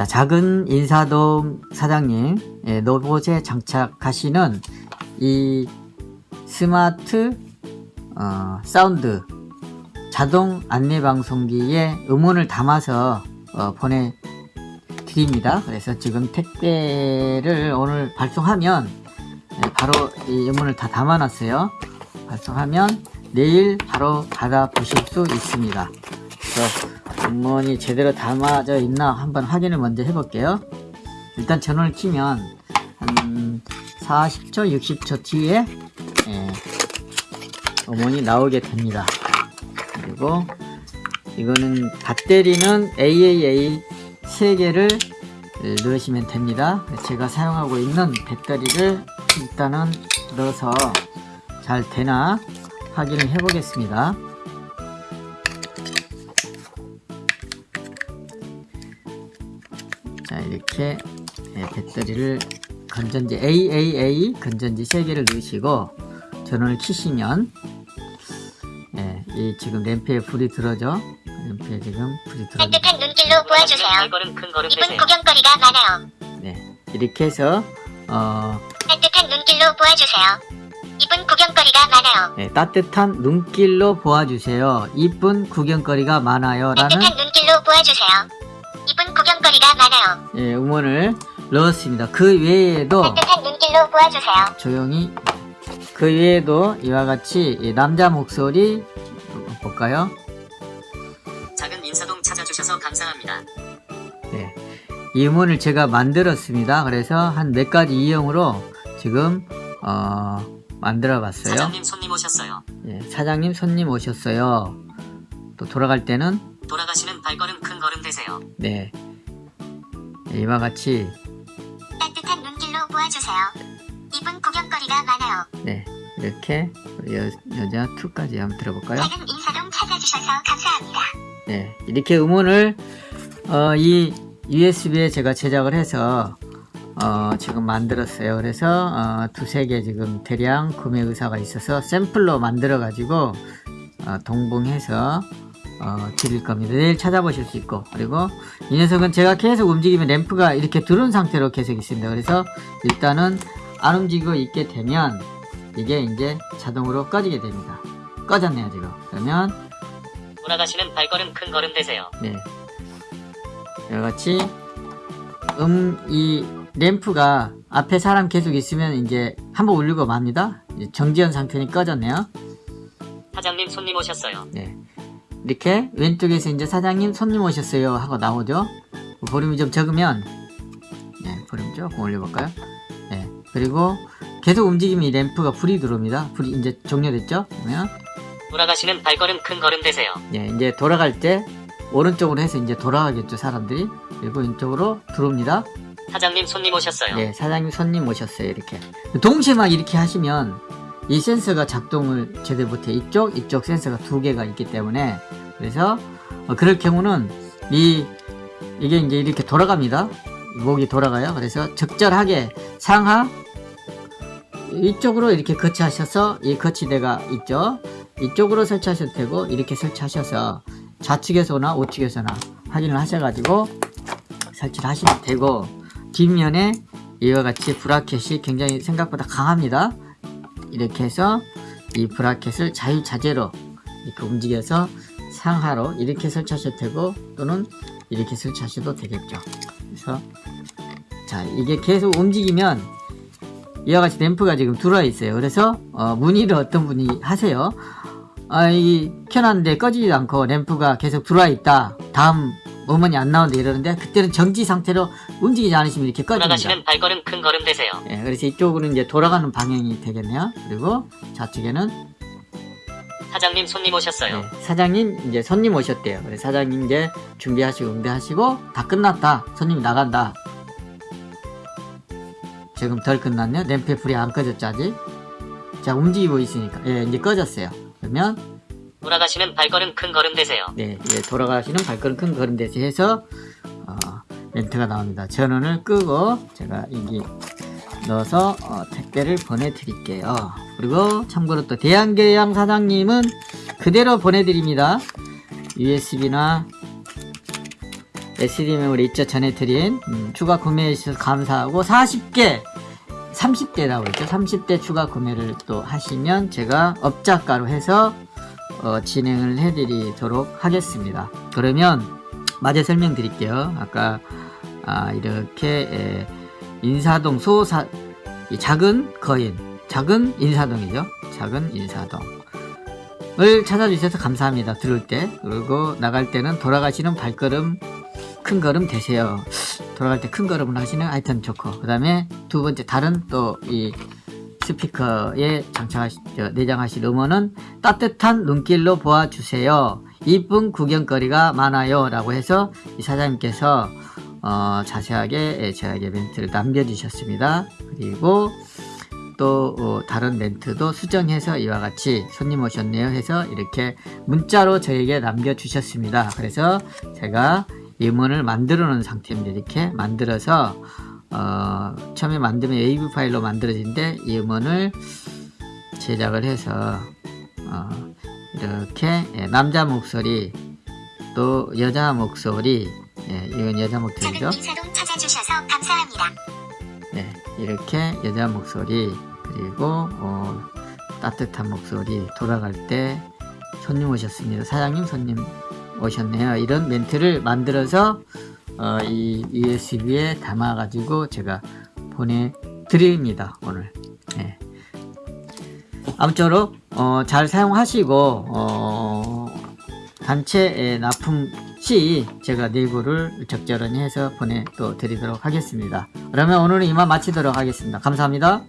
자, 작은 인사동 사장님, 예, 로봇에 장착하시는 이 스마트 어, 사운드 자동 안내방송기에 음원을 담아서 어, 보내드립니다. 그래서 지금 택배를 오늘 발송하면 예, 바로 이 음원을 다 담아놨어요. 발송하면 내일 바로 받아보실 수 있습니다. 그래서 음원이 제대로 담아져 있나 한번 확인을 먼저 해볼게요. 일단 전원을 키면 한 40초, 60초 뒤에 예, 음원이 나오게 됩니다. 그리고 이거는 배터리는 AAA 3개를 넣으시면 됩니다. 제가 사용하고 있는 배터리를 일단은 넣어서 잘 되나 확인을 해 보겠습니다. 이렇게 예, 배터리를 건전지 AAA 건전지 3개를 넣으시고 전원을 키시면 예, 이 지금 램프에 불이 들어져 램프에 지금 불이 들어 따뜻한 눈길로 보아주세요. 발걸음 큰 걸음 이분. 구경거리가 많아요. 네, 이렇게 해서 어, 따뜻한 눈길로 보아주세요. 이분 구경거리가 많아요. 네, 따뜻한 눈길로 보아주세요. 이쁜 구경거리가 많아요. 라는 따뜻한 눈길로 보아주세요. 구경거리가 많아요. 예, 음원을 넣었습니다. 그 외에도 따뜻한 눈길로 보아주세요. 조용히 그 외에도 이와 같이 이 남자 목소리 볼까요? 작은 인사동 찾아주셔서 감사합니다. 네, 이 음원을 제가 만들었습니다. 그래서 한 몇 가지 이용으로 지금 어, 만들어 봤어요. 사장님 손님 오셨어요. 예, 사장님 손님 오셨어요. 또 돌아갈 때는 돌아가시는 발걸음 큰 걸음 되세요. 네 이와 같이 따뜻한 눈길로 보아주세요. 이분 구경거리가 많아요. 네 이렇게 여, 여자 2까지 한번 들어볼까요? 작은 인사동 찾아주셔서 감사합니다. 네 이렇게 음원을 어, 이 USB에 제가 제작을 해서 어, 지금 만들었어요. 그래서 어, 두세 개 지금 대량 구매 의사가 있어서 샘플로 만들어 가지고 어, 동봉해서 어, 드릴 겁니다. 내일 찾아보실 수 있고 그리고 이 녀석은 제가 계속 움직이면 램프가 이렇게 들은 상태로 계속 있습니다. 그래서 일단은 안 움직이고 있게 되면 이게 이제 자동으로 꺼지게 됩니다. 꺼졌네요 지금. 그러면 돌아가시는 발걸음 큰 걸음 되세요. 네. 이같이 음, 이 램프가 앞에 사람 계속 있으면 이제 한번 울리고 맙니다. 이제 정지한 상태니 꺼졌네요. 사장님 손님 오셨어요. 네. 이렇게 왼쪽에서 이제 사장님 손님 오셨어요 하고 나오죠. 볼륨이 좀 적으면 네, 볼륨 조금 올려볼까요? 네. 그리고 계속 움직이면 이 램프가 불이 들어옵니다. 불이 이제 종료됐죠? 그러면 돌아가시는 발걸음 큰 걸음 되세요. 네, 이제 돌아갈 때 오른쪽으로 해서 이제 돌아가겠죠 사람들이 그리고 왼쪽으로 들어옵니다. 사장님 손님 오셨어요. 네, 사장님 손님 오셨어요. 이렇게. 동시에 막 이렇게 하시면 이 센서가 작동을 제대로 못해. 이쪽, 이쪽 센서가 두 개가 있기 때문에. 그래서, 어, 그럴 경우는 이, 이게 이제 이렇게 돌아갑니다. 목이 돌아가요. 그래서 적절하게 상하, 이쪽으로 이렇게 거치하셔서 이 거치대가 있죠. 이쪽으로 설치하셔도 되고, 이렇게 설치하셔서 좌측에서나 우측에서나 확인을 하셔가지고 설치를 하시면 되고, 뒷면에 이와 같이 브라켓이 굉장히 생각보다 강합니다. 이렇게 해서 이 브라켓을 자유자재로 이렇게 움직여서 상하로 이렇게 설치하셔도 되고 또는 이렇게 설치하셔도 되겠죠. 그래서 자 이게 계속 움직이면 이와 같이 램프가 지금 들어와 있어요. 그래서 어, 문의를 어떤 분이 하세요. 아, 이 켜놨는데 꺼지지도 않고 램프가 계속 들어와 있다. 다음 음원이 안 나온다 이러는데 그때는 정지 상태로 움직이지 않으시면 이렇게 꺼집니다. 돌아가시는 발걸음 큰 걸음 되세요. 예, 그래서 이쪽으로는 이제 돌아가는 방향이 되겠네요. 그리고 좌측에는 사장님 손님 오셨어요. 네, 사장님 이제 손님 오셨대요. 사장님 이제 준비하시고 응대하시고 다 끝났다. 손님이 나간다. 지금 덜 끝났네요. 램프에 불이 안 꺼졌죠 아직. 자 움직이고 있으니까 예 이제 꺼졌어요. 그러면 돌아가시는 발걸음 큰 걸음 되세요. 네 이제 돌아가시는 발걸음 큰 걸음 대시 해서 어, 멘트가 나옵니다. 전원을 끄고 제가 여기 넣어서 어, 택배를 보내드릴게요. 그리고 참고로 또 대한계양 사장님은 그대로 보내드립니다. USB나 SD 메모리 있죠? 전해드린 음, 추가 구매해 주셔서 감사하고 40개 30대라고 했죠? 30대 추가 구매를 또 하시면 제가 업자가로 해서 어, 진행을 해드리도록 하겠습니다. 그러면 마저 설명드릴게요. 아까 아, 이렇게 에, 인사동 소사 이 작은 거인 작은 인사동이죠 작은 인사동 을 찾아주셔서 감사합니다. 들을 때 그리고 나갈 때는 돌아가시는 발걸음 큰 걸음 되세요. 돌아갈 때 큰 걸음을 하시는 하여튼 좋고 그 다음에 두 번째 다른 또 이 스피커에 장착하시 저, 내장하실 음원은 따뜻한 눈길로 보아주세요. 이쁜 구경거리가 많아요 라고 해서 이 사장님께서 어, 자세하게 예, 제에게 멘트를 남겨주셨습니다. 그리고 또 어, 다른 멘트도 수정해서 이와 같이 손님 오셨네요 해서 이렇게 문자로 저에게 남겨주셨습니다. 그래서 제가 음원을 만들어 놓은 상태입니다. 이렇게 만들어서 어, 처음에 만들면 AV 파일로 만들어진데 이 음원을 제작을 해서 어, 이렇게 예, 남자 목소리 또 여자 목소리 예, 이건 여자 목소리죠. 감사합니다. 네, 이렇게 여자 목소리 그리고 어, 따뜻한 목소리 돌아갈 때 손님 오셨습니다. 사장님 손님 오셨네요. 이런 멘트를 만들어서 어, 이 USB에 담아 가지고 제가 보내드립니다. 오늘. 네. 아무쪼록 어, 잘 사용하시고 어, 단체 납품 시 제가 내부를 적절히 해서 보내 또 드리도록 하겠습니다. 그러면 오늘은 이만 마치도록 하겠습니다. 감사합니다.